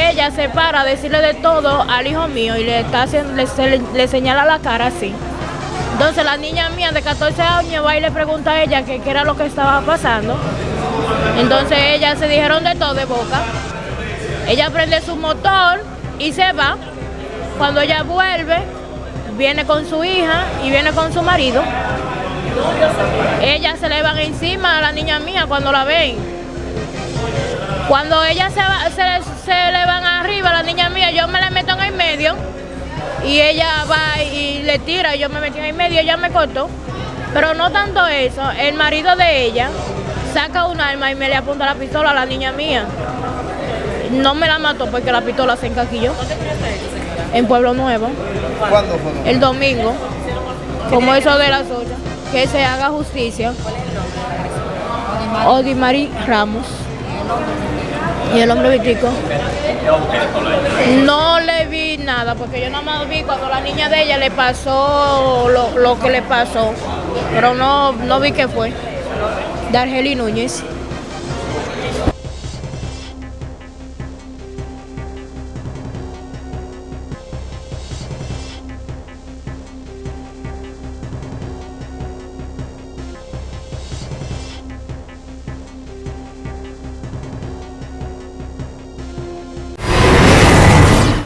ella se para a decirle de todo al hijo mío y le, está haciendo, le, se le- le señala la cara así. Entonces la niña mía de 14 años va y le pregunta a ella qué era lo que estaba pasando. Entonces ellas se dijeron de todo de boca. Ella prende su motor y se va. Cuando ella vuelve, viene con su hija y viene con su marido. Ellas se le van encima a la niña mía cuando la ven. Cuando ellas se, va- se, le- se le van arriba a la niña mía, yo me la meto en el medio y ella va y le tira, yo me metí en el medio, ella me cortó. Pero no tanto eso, el marido de ella saca un arma y me le apunta la pistola a la niña mía. No me la mató porque la pistola se encaquilló. En Pueblo Nuevo, ¿Cuándo fue? el domingo, como eso de las 8. Que se haga justicia. Odimari Ramos. Y el hombre vitico. No le vi nada, porque yo nada más vi cuando la niña de ella le pasó lo, lo que le pasó. Pero no, no vi qué fue. De Argeli Núñez.